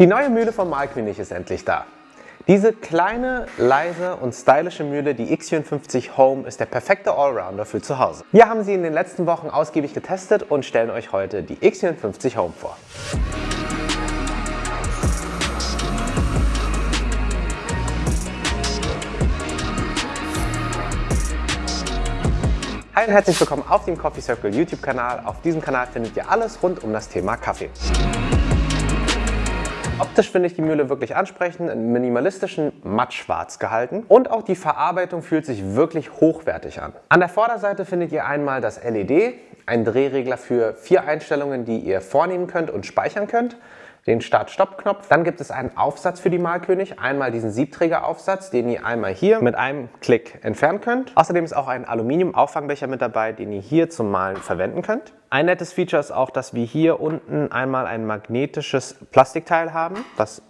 Die neue Mühle vom Malkönig ist endlich da. Diese kleine, leise und stylische Mühle, die X54 Home, ist der perfekte Allrounder für zu Hause. Wir haben sie in den letzten Wochen ausgiebig getestet und stellen euch heute die X54 Home vor. Hi und herzlich willkommen auf dem Coffee Circle YouTube Kanal. Auf diesem Kanal findet ihr alles rund um das Thema Kaffee. Optisch finde ich die Mühle wirklich ansprechend, in minimalistischen Mattschwarz gehalten und auch die Verarbeitung fühlt sich wirklich hochwertig an. An der Vorderseite findet ihr einmal das LED, ein Drehregler für vier Einstellungen, die ihr vornehmen könnt und speichern könnt den Start-Stopp-Knopf. Dann gibt es einen Aufsatz für die Malkönig. Einmal diesen Siebträgeraufsatz, den ihr einmal hier mit einem Klick entfernen könnt. Außerdem ist auch ein Aluminium-Auffangbecher mit dabei, den ihr hier zum Malen verwenden könnt. Ein nettes Feature ist auch, dass wir hier unten einmal ein magnetisches Plastikteil haben, das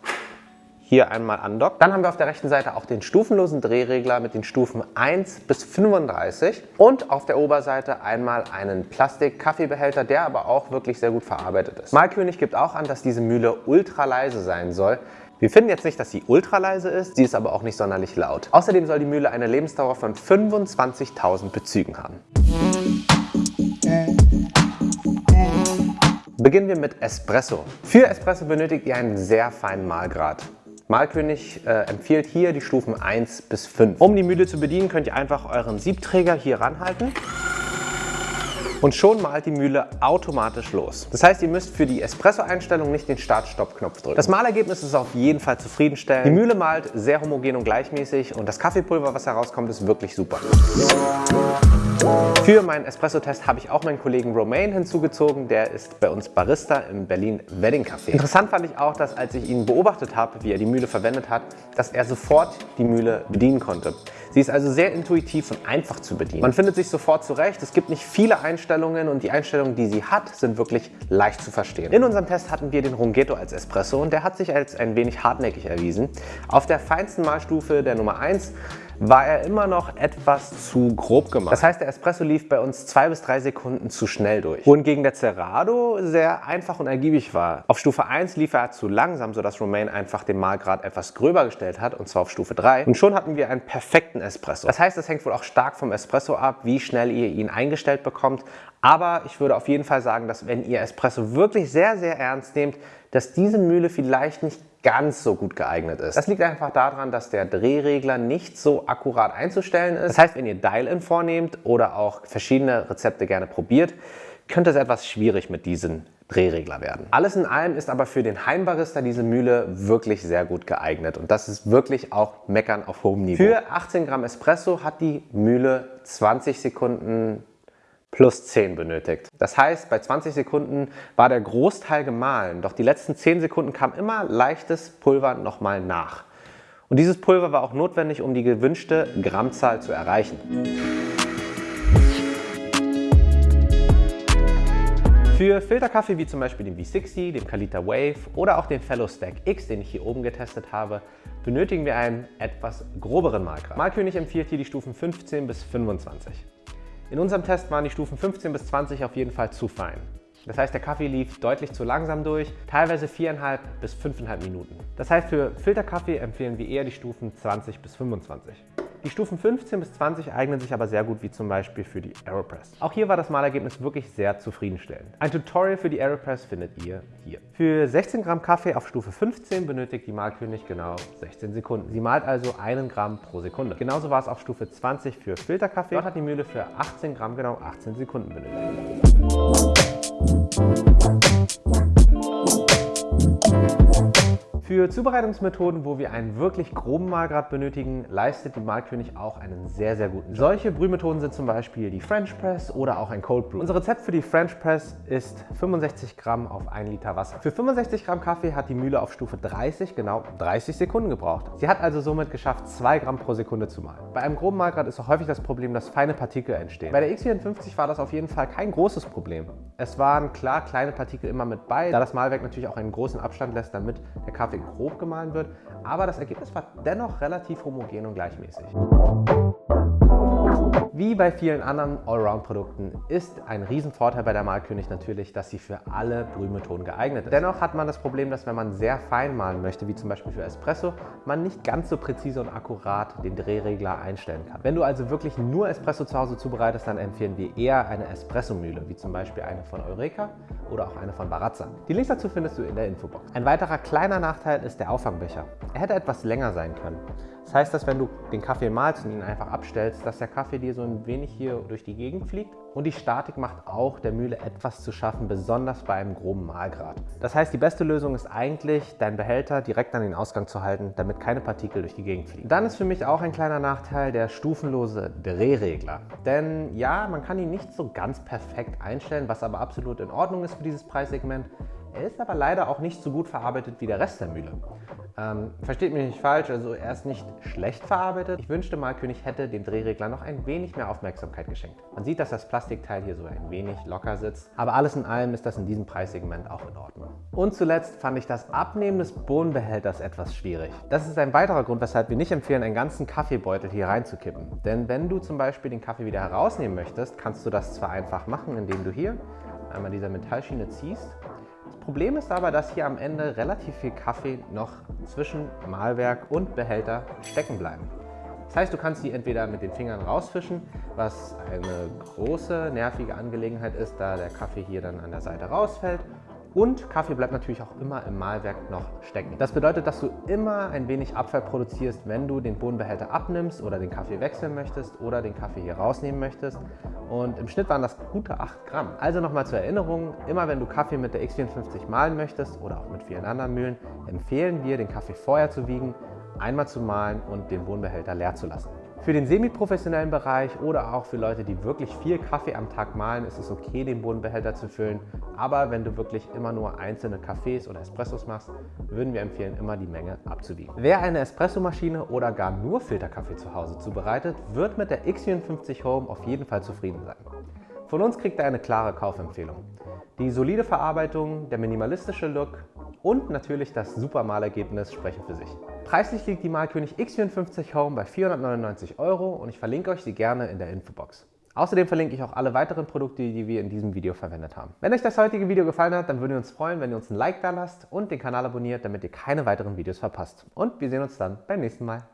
hier einmal andockt. Dann haben wir auf der rechten Seite auch den stufenlosen Drehregler mit den Stufen 1 bis 35 und auf der Oberseite einmal einen Plastik-Kaffeebehälter, der aber auch wirklich sehr gut verarbeitet ist. Malkönig gibt auch an, dass diese Mühle ultra leise sein soll. Wir finden jetzt nicht, dass sie ultra leise ist, sie ist aber auch nicht sonderlich laut. Außerdem soll die Mühle eine Lebensdauer von 25.000 Bezügen haben. Beginnen wir mit Espresso. Für Espresso benötigt ihr einen sehr feinen Mahlgrad. Malkönig äh, empfiehlt hier die Stufen 1 bis 5. Um die Mühle zu bedienen, könnt ihr einfach euren Siebträger hier ranhalten und schon malt die Mühle automatisch los. Das heißt, ihr müsst für die Espresso-Einstellung nicht den Start-Stopp-Knopf drücken. Das Malergebnis ist auf jeden Fall zufriedenstellend. Die Mühle malt sehr homogen und gleichmäßig und das Kaffeepulver, was herauskommt, ist wirklich super. Für meinen Espresso-Test habe ich auch meinen Kollegen Romain hinzugezogen. Der ist bei uns Barista im Berlin Wedding Café. Interessant fand ich auch, dass als ich ihn beobachtet habe, wie er die Mühle verwendet hat, dass er sofort die Mühle bedienen konnte. Sie ist also sehr intuitiv und einfach zu bedienen. Man findet sich sofort zurecht. Es gibt nicht viele Einstellungen und die Einstellungen, die sie hat, sind wirklich leicht zu verstehen. In unserem Test hatten wir den Runghetto als Espresso und der hat sich als ein wenig hartnäckig erwiesen. Auf der feinsten Malstufe der Nummer 1 war er immer noch etwas zu grob gemacht. Das heißt, der Espresso lief bei uns zwei bis drei Sekunden zu schnell durch. Wohingegen der Cerrado sehr einfach und ergiebig war. Auf Stufe 1 lief er zu langsam, sodass Romain einfach den Mahlgrad etwas gröber gestellt hat, und zwar auf Stufe 3. Und schon hatten wir einen perfekten Espresso. Das heißt, es hängt wohl auch stark vom Espresso ab, wie schnell ihr ihn eingestellt bekommt. Aber ich würde auf jeden Fall sagen, dass wenn ihr Espresso wirklich sehr, sehr ernst nehmt, dass diese Mühle vielleicht nicht ganz so gut geeignet ist. Das liegt einfach daran, dass der Drehregler nicht so akkurat einzustellen ist. Das heißt, wenn ihr Dial-In vornehmt oder auch verschiedene Rezepte gerne probiert, könnte es etwas schwierig mit diesem Drehregler werden. Alles in allem ist aber für den Heimbarista diese Mühle wirklich sehr gut geeignet und das ist wirklich auch Meckern auf hohem Niveau. Für 18 Gramm Espresso hat die Mühle 20 Sekunden plus 10 benötigt. Das heißt, bei 20 Sekunden war der Großteil gemahlen, doch die letzten 10 Sekunden kam immer leichtes Pulver nochmal nach. Und dieses Pulver war auch notwendig, um die gewünschte Grammzahl zu erreichen. Für Filterkaffee wie zum Beispiel den V60, dem Kalita Wave oder auch den Fellow Stack X, den ich hier oben getestet habe, benötigen wir einen etwas groberen Malgrad. Malkönig empfiehlt hier die Stufen 15 bis 25. In unserem Test waren die Stufen 15 bis 20 auf jeden Fall zu fein. Das heißt, der Kaffee lief deutlich zu langsam durch, teilweise 4,5 bis 5,5 Minuten. Das heißt, für Filterkaffee empfehlen wir eher die Stufen 20 bis 25. Die Stufen 15 bis 20 eignen sich aber sehr gut wie zum Beispiel für die Aeropress. Auch hier war das Malergebnis wirklich sehr zufriedenstellend. Ein Tutorial für die Aeropress findet ihr hier. Für 16 Gramm Kaffee auf Stufe 15 benötigt die Malkönig genau 16 Sekunden. Sie malt also einen Gramm pro Sekunde. Genauso war es auf Stufe 20 für Filterkaffee. Dort hat die Mühle für 18 Gramm genau 18 Sekunden benötigt. Für Zubereitungsmethoden, wo wir einen wirklich groben Mahlgrad benötigen, leistet die Malkönig auch einen sehr, sehr guten Job. Solche Brühmethoden sind zum Beispiel die French Press oder auch ein Cold Brew. Unser Rezept für die French Press ist 65 Gramm auf 1 Liter Wasser. Für 65 Gramm Kaffee hat die Mühle auf Stufe 30 genau 30 Sekunden gebraucht. Sie hat also somit geschafft, 2 Gramm pro Sekunde zu mahlen. Bei einem groben Mahlgrad ist auch häufig das Problem, dass feine Partikel entstehen. Bei der X54 war das auf jeden Fall kein großes Problem. Es waren klar kleine Partikel immer mit bei, da das Mahlwerk natürlich auch einen großen Abstand lässt, damit der Kaffee Grafik hochgemahlen wird, aber das Ergebnis war dennoch relativ homogen und gleichmäßig. Wie bei vielen anderen Allround-Produkten ist ein Riesenvorteil bei der Malkönig natürlich, dass sie für alle Brühmethoden geeignet ist. Dennoch hat man das Problem, dass wenn man sehr fein malen möchte, wie zum Beispiel für Espresso, man nicht ganz so präzise und akkurat den Drehregler einstellen kann. Wenn du also wirklich nur Espresso zu Hause zubereitest, dann empfehlen wir eher eine Espresso-Mühle, wie zum Beispiel eine von Eureka oder auch eine von Barazza. Die Links dazu findest du in der Infobox. Ein weiterer kleiner Nachteil ist der Auffangbecher. Er hätte etwas länger sein können. Das heißt, dass wenn du den Kaffee malst und ihn einfach abstellst, dass der Kaffee dir so ein wenig hier durch die Gegend fliegt. Und die Statik macht auch der Mühle etwas zu schaffen, besonders bei einem groben Malgrad. Das heißt, die beste Lösung ist eigentlich, deinen Behälter direkt an den Ausgang zu halten, damit keine Partikel durch die Gegend fliegen. Dann ist für mich auch ein kleiner Nachteil der stufenlose Drehregler. Denn ja, man kann ihn nicht so ganz perfekt einstellen, was aber absolut in Ordnung ist für dieses Preissegment. Er ist aber leider auch nicht so gut verarbeitet wie der Rest der Mühle. Ähm, versteht mich nicht falsch, also er ist nicht schlecht verarbeitet. Ich wünschte mal, König hätte dem Drehregler noch ein wenig mehr Aufmerksamkeit geschenkt. Man sieht, dass das Plastikteil hier so ein wenig locker sitzt, aber alles in allem ist das in diesem Preissegment auch in Ordnung. Und zuletzt fand ich das Abnehmen des Bohnenbehälters etwas schwierig. Das ist ein weiterer Grund, weshalb wir nicht empfehlen, einen ganzen Kaffeebeutel hier reinzukippen. Denn wenn du zum Beispiel den Kaffee wieder herausnehmen möchtest, kannst du das zwar einfach machen, indem du hier einmal diese Metallschiene ziehst Problem ist aber, dass hier am Ende relativ viel Kaffee noch zwischen Mahlwerk und Behälter stecken bleiben. Das heißt, du kannst die entweder mit den Fingern rausfischen, was eine große, nervige Angelegenheit ist, da der Kaffee hier dann an der Seite rausfällt, und Kaffee bleibt natürlich auch immer im Mahlwerk noch stecken. Das bedeutet, dass du immer ein wenig Abfall produzierst, wenn du den Bohnenbehälter abnimmst oder den Kaffee wechseln möchtest oder den Kaffee hier rausnehmen möchtest. Und im Schnitt waren das gute 8 Gramm. Also nochmal zur Erinnerung, immer wenn du Kaffee mit der X54 mahlen möchtest oder auch mit vielen anderen Mühlen, empfehlen wir, den Kaffee vorher zu wiegen, einmal zu mahlen und den Bohnenbehälter leer zu lassen. Für den semi-professionellen Bereich oder auch für Leute, die wirklich viel Kaffee am Tag mahlen, ist es okay, den Bodenbehälter zu füllen. Aber wenn du wirklich immer nur einzelne Kaffees oder Espressos machst, würden wir empfehlen, immer die Menge abzuwiegen. Wer eine Espressomaschine oder gar nur Filterkaffee zu Hause zubereitet, wird mit der X54 Home auf jeden Fall zufrieden sein. Von uns kriegt er eine klare Kaufempfehlung. Die solide Verarbeitung, der minimalistische Look und natürlich das super Malergebnis sprechen für sich. Preislich liegt die Malkönig X54 Home bei 499 Euro und ich verlinke euch sie gerne in der Infobox. Außerdem verlinke ich auch alle weiteren Produkte, die wir in diesem Video verwendet haben. Wenn euch das heutige Video gefallen hat, dann würden wir uns freuen, wenn ihr uns ein Like da lasst und den Kanal abonniert, damit ihr keine weiteren Videos verpasst. Und wir sehen uns dann beim nächsten Mal.